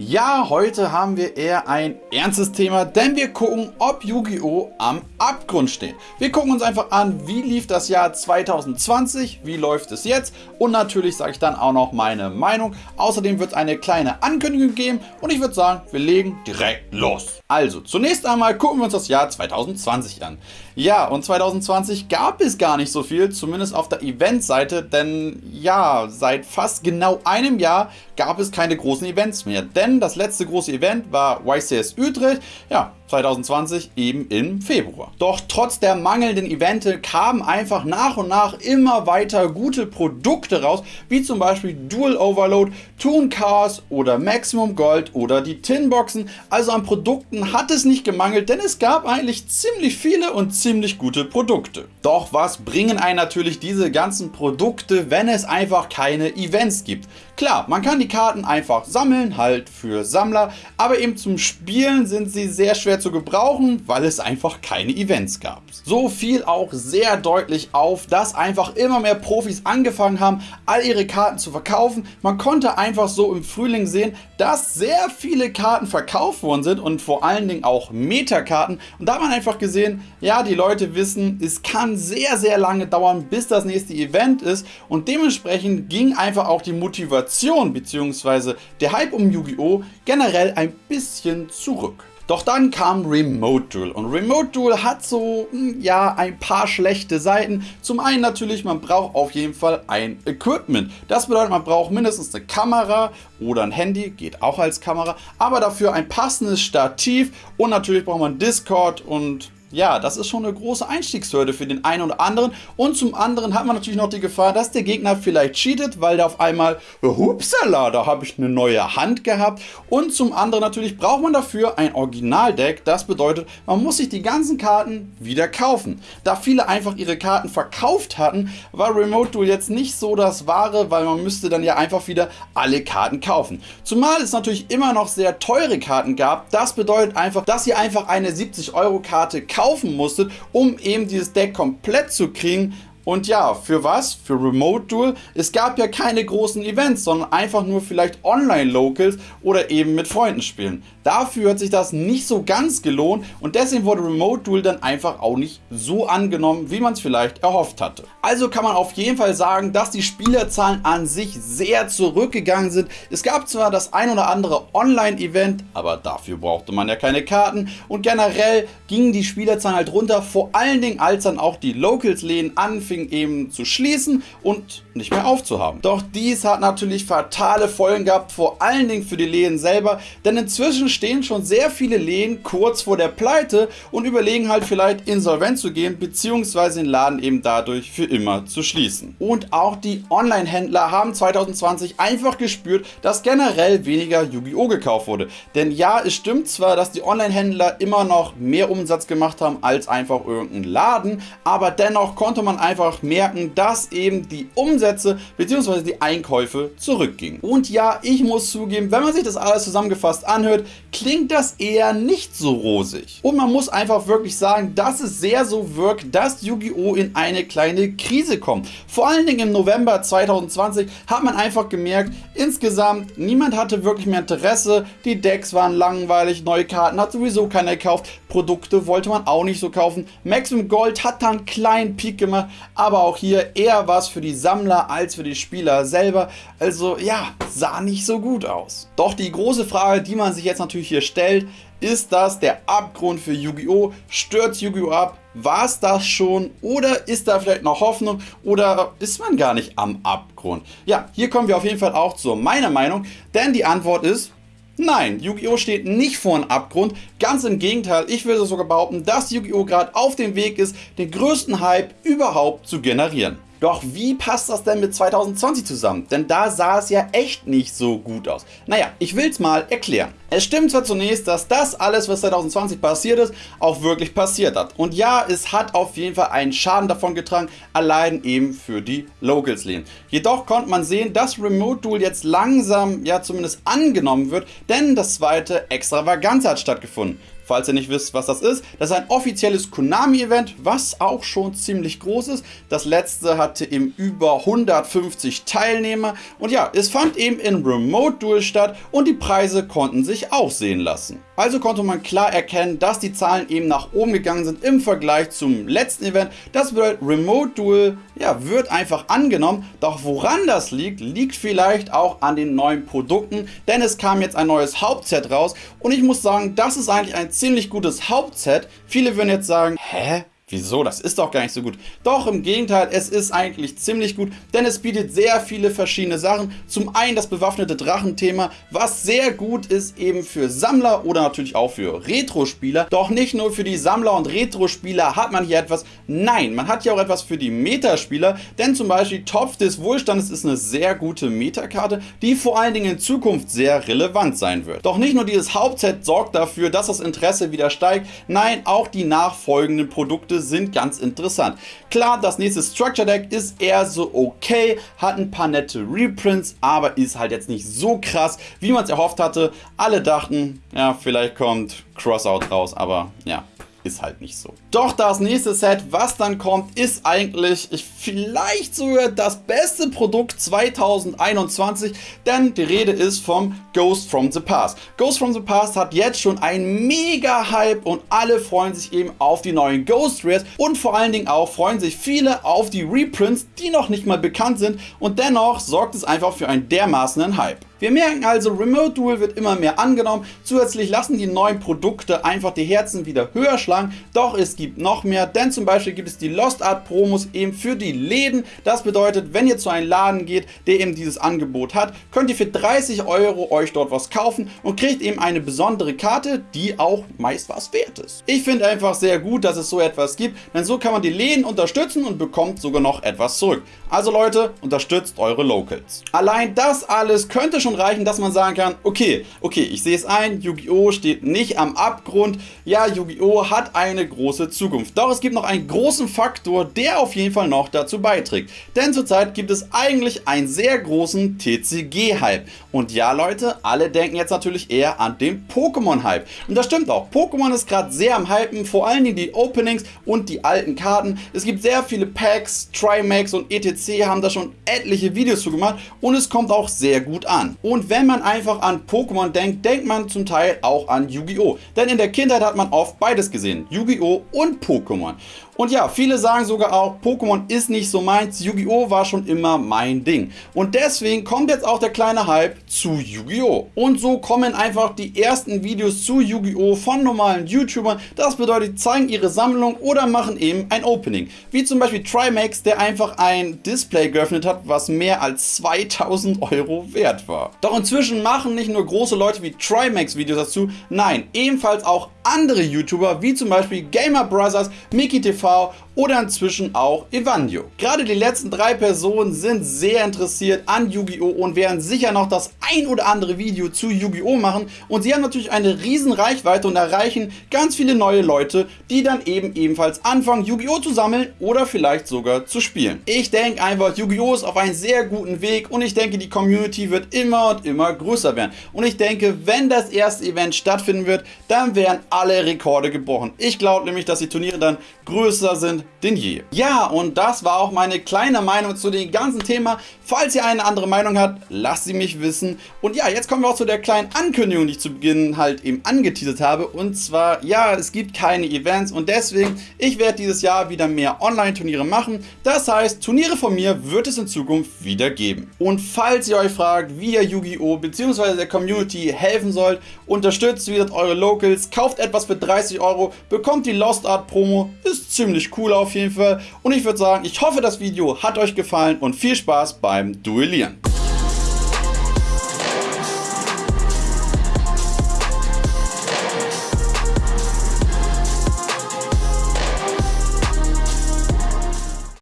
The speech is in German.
Ja, heute haben wir eher ein ernstes Thema, denn wir gucken, ob Yu-Gi-Oh! am Abgrund steht. Wir gucken uns einfach an, wie lief das Jahr 2020, wie läuft es jetzt und natürlich sage ich dann auch noch meine Meinung. Außerdem wird es eine kleine Ankündigung geben und ich würde sagen, wir legen direkt los. Also, zunächst einmal gucken wir uns das Jahr 2020 an. Ja, und 2020 gab es gar nicht so viel, zumindest auf der Eventseite, denn ja, seit fast genau einem Jahr gab es keine großen Events mehr, denn das letzte große Event war YCS Utrecht, ja, 2020 eben im Februar. Doch trotz der mangelnden Evente kamen einfach nach und nach immer weiter gute Produkte raus, wie zum Beispiel Dual Overload, Toon Cars oder Maximum Gold oder die Tinboxen. Also an Produkten hat es nicht gemangelt, denn es gab eigentlich ziemlich viele und ziemlich gute Produkte. Doch was bringen einen natürlich diese ganzen Produkte, wenn es einfach keine Events gibt? Klar, man kann die Karten einfach sammeln, halt für Sammler, aber eben zum Spielen sind sie sehr schwer zu gebrauchen, weil es einfach keine Events gab. So fiel auch sehr deutlich auf, dass einfach immer mehr Profis angefangen haben, all ihre Karten zu verkaufen. Man konnte einfach so im Frühling sehen, dass sehr viele Karten verkauft worden sind und vor allen Dingen auch Metakarten. Und da hat man einfach gesehen, ja, die Leute wissen, es kann sehr, sehr lange dauern, bis das nächste Event ist. Und dementsprechend ging einfach auch die Motivation bzw. der Hype um Yu-Gi-Oh! generell ein bisschen zurück. Doch dann kam Remote Duel und Remote Duel hat so, hm, ja, ein paar schlechte Seiten. Zum einen natürlich, man braucht auf jeden Fall ein Equipment. Das bedeutet, man braucht mindestens eine Kamera oder ein Handy, geht auch als Kamera, aber dafür ein passendes Stativ und natürlich braucht man Discord und ja, das ist schon eine große Einstiegshürde für den einen oder anderen. Und zum anderen hat man natürlich noch die Gefahr, dass der Gegner vielleicht cheatet, weil der auf einmal, hupsala, da habe ich eine neue Hand gehabt. Und zum anderen natürlich braucht man dafür ein Originaldeck. Das bedeutet, man muss sich die ganzen Karten wieder kaufen. Da viele einfach ihre Karten verkauft hatten, war Remote Duel jetzt nicht so das Wahre, weil man müsste dann ja einfach wieder alle Karten kaufen. Zumal es natürlich immer noch sehr teure Karten gab. Das bedeutet einfach, dass ihr einfach eine 70 Euro Karte kauft kaufen musstet, um eben dieses Deck komplett zu kriegen. Und ja, für was? Für Remote Duel? Es gab ja keine großen Events, sondern einfach nur vielleicht Online-Locals oder eben mit Freunden spielen. Dafür hat sich das nicht so ganz gelohnt und deswegen wurde Remote Duel dann einfach auch nicht so angenommen, wie man es vielleicht erhofft hatte. Also kann man auf jeden Fall sagen, dass die Spielerzahlen an sich sehr zurückgegangen sind. Es gab zwar das ein oder andere Online-Event, aber dafür brauchte man ja keine Karten und generell gingen die Spielerzahlen halt runter, vor allen Dingen als dann auch die Locals-Läden anfingen eben zu schließen und nicht mehr aufzuhaben. Doch dies hat natürlich fatale Folgen gehabt, vor allen Dingen für die Läden selber, denn inzwischen stehen schon sehr viele Läden kurz vor der Pleite und überlegen halt vielleicht insolvent zu gehen bzw. den Laden eben dadurch für immer zu schließen. Und auch die Online-Händler haben 2020 einfach gespürt, dass generell weniger Yu-Gi-Oh! gekauft wurde. Denn ja, es stimmt zwar, dass die Online-Händler immer noch mehr Umsatz gemacht haben als einfach irgendein Laden, aber dennoch konnte man einfach merken, dass eben die Umsätze bzw. die Einkäufe zurückgingen. Und ja, ich muss zugeben, wenn man sich das alles zusammengefasst anhört, klingt das eher nicht so rosig. Und man muss einfach wirklich sagen, dass es sehr so wirkt, dass Yu-Gi-Oh! in eine kleine Krise kommt. Vor allen Dingen im November 2020 hat man einfach gemerkt, insgesamt niemand hatte wirklich mehr Interesse, die Decks waren langweilig, neue Karten hat sowieso keiner gekauft, Produkte wollte man auch nicht so kaufen. Maximum Gold hat da einen kleinen Peak gemacht, aber auch hier eher was für die Sammler als für die Spieler selber. Also ja, sah nicht so gut aus. Doch die große Frage, die man sich jetzt natürlich natürlich hier stellt, ist das der Abgrund für Yu-Gi-Oh! Stürzt Yu-Gi-Oh! ab? War es das schon? Oder ist da vielleicht noch Hoffnung? Oder ist man gar nicht am Abgrund? Ja, hier kommen wir auf jeden Fall auch zu meiner Meinung, denn die Antwort ist Nein, Yu-Gi-Oh! steht nicht vor einem Abgrund. Ganz im Gegenteil, ich würde sogar behaupten, dass Yu-Gi-Oh! gerade auf dem Weg ist, den größten Hype überhaupt zu generieren. Doch wie passt das denn mit 2020 zusammen? Denn da sah es ja echt nicht so gut aus. Naja, ich will es mal erklären. Es stimmt zwar zunächst, dass das alles, was 2020 passiert ist, auch wirklich passiert hat. Und ja, es hat auf jeden Fall einen Schaden davon getragen, allein eben für die Locals Lane. Jedoch konnte man sehen, dass Remote Duel jetzt langsam, ja zumindest angenommen wird, denn das zweite Extravaganza hat stattgefunden. Falls ihr nicht wisst, was das ist. Das ist ein offizielles Konami-Event, was auch schon ziemlich groß ist. Das letzte hatte eben über 150 Teilnehmer. Und ja, es fand eben in Remote Duel statt und die Preise konnten sich auch sehen lassen. Also konnte man klar erkennen, dass die Zahlen eben nach oben gegangen sind im Vergleich zum letzten Event. Das bedeutet, Remote Duel ja, wird einfach angenommen. Doch woran das liegt, liegt vielleicht auch an den neuen Produkten, denn es kam jetzt ein neues Hauptset raus und ich muss sagen, das ist eigentlich ein ziemlich gutes Hauptset. Viele würden jetzt sagen, hä? Wieso? Das ist doch gar nicht so gut. Doch, im Gegenteil, es ist eigentlich ziemlich gut, denn es bietet sehr viele verschiedene Sachen. Zum einen das bewaffnete Drachenthema, was sehr gut ist eben für Sammler oder natürlich auch für Retro-Spieler. Doch nicht nur für die Sammler und Retro-Spieler hat man hier etwas. Nein, man hat hier auch etwas für die Metaspieler, denn zum Beispiel Topf des Wohlstandes ist eine sehr gute Metakarte, die vor allen Dingen in Zukunft sehr relevant sein wird. Doch nicht nur dieses Hauptset sorgt dafür, dass das Interesse wieder steigt, nein, auch die nachfolgenden Produkte sind ganz interessant. Klar, das nächste Structure Deck ist eher so okay, hat ein paar nette Reprints, aber ist halt jetzt nicht so krass, wie man es erhofft hatte. Alle dachten, ja, vielleicht kommt Crossout raus, aber ja, ist halt nicht so. Doch das nächste Set, was dann kommt, ist eigentlich vielleicht sogar das beste Produkt 2021, denn die Rede ist vom Ghost from the Past. Ghost from the Past hat jetzt schon einen mega Hype und alle freuen sich eben auf die neuen Ghost Rares und vor allen Dingen auch freuen sich viele auf die Reprints, die noch nicht mal bekannt sind und dennoch sorgt es einfach für einen dermaßenen Hype. Wir merken also, Remote Duel wird immer mehr angenommen. Zusätzlich lassen die neuen Produkte einfach die Herzen wieder höher schlagen. Doch es gibt noch mehr, denn zum Beispiel gibt es die Lost Art Promos eben für die Läden. Das bedeutet, wenn ihr zu einem Laden geht, der eben dieses Angebot hat, könnt ihr für 30 Euro euch dort was kaufen und kriegt eben eine besondere Karte, die auch meist was wert ist. Ich finde einfach sehr gut, dass es so etwas gibt, denn so kann man die Läden unterstützen und bekommt sogar noch etwas zurück. Also Leute, unterstützt eure Locals. Allein das alles könnte schon reichen, dass man sagen kann, okay, okay, ich sehe es ein, Yu-Gi-Oh! steht nicht am Abgrund. Ja, Yu-Gi-Oh! hat eine große Zukunft. Doch es gibt noch einen großen Faktor, der auf jeden Fall noch dazu beiträgt. Denn zurzeit gibt es eigentlich einen sehr großen TCG-Hype. Und ja, Leute, alle denken jetzt natürlich eher an den Pokémon-Hype. Und das stimmt auch. Pokémon ist gerade sehr am Hypen, vor allen Dingen die Openings und die alten Karten. Es gibt sehr viele Packs, Trimax und ETC haben da schon etliche Videos zu gemacht und es kommt auch sehr gut an. Und wenn man einfach an Pokémon denkt, denkt man zum Teil auch an Yu-Gi-Oh! Denn in der Kindheit hat man oft beides gesehen, Yu-Gi-Oh! und Pokémon. Und ja, viele sagen sogar auch, Pokémon ist nicht so meins, Yu-Gi-Oh! war schon immer mein Ding. Und deswegen kommt jetzt auch der kleine Hype zu Yu-Gi-Oh! Und so kommen einfach die ersten Videos zu Yu-Gi-Oh! von normalen YouTubern. Das bedeutet, zeigen ihre Sammlung oder machen eben ein Opening. Wie zum Beispiel Trimax, der einfach ein Display geöffnet hat, was mehr als 2000 Euro wert war. Doch inzwischen machen nicht nur große Leute wie Trimax Videos dazu, nein, ebenfalls auch andere YouTuber wie zum Beispiel Gamer Brothers, Mickey TV oder inzwischen auch Evandio. Gerade die letzten drei Personen sind sehr interessiert an Yu-Gi-Oh! und werden sicher noch das ein oder andere Video zu Yu-Gi-Oh! machen und sie haben natürlich eine riesen Reichweite und erreichen ganz viele neue Leute, die dann eben ebenfalls anfangen Yu-Gi-Oh! zu sammeln oder vielleicht sogar zu spielen. Ich denke einfach, Yu-Gi-Oh! ist auf einem sehr guten Weg und ich denke, die Community wird immer und immer größer werden. Und ich denke, wenn das erste Event stattfinden wird, dann werden alle Rekorde gebrochen. Ich glaube nämlich, dass die Turniere dann größer sind denn je. Ja, und das war auch meine kleine Meinung zu dem ganzen Thema. Falls ihr eine andere Meinung habt, lasst sie mich wissen. Und ja, jetzt kommen wir auch zu der kleinen Ankündigung, die ich zu Beginn halt eben angeteasert habe. Und zwar, ja, es gibt keine Events und deswegen, ich werde dieses Jahr wieder mehr Online-Turniere machen. Das heißt, Turniere von mir wird es in Zukunft wieder geben. Und falls ihr euch fragt, wie ihr Yu-Gi-Oh! bzw. der Community helfen sollt, unterstützt wieder eure Locals, kauft etwas für 30 Euro, bekommt die Lost Art Promo, ist ziemlich cool auf jeden Fall. Und ich würde sagen, ich hoffe, das Video hat euch gefallen und viel Spaß beim Duellieren.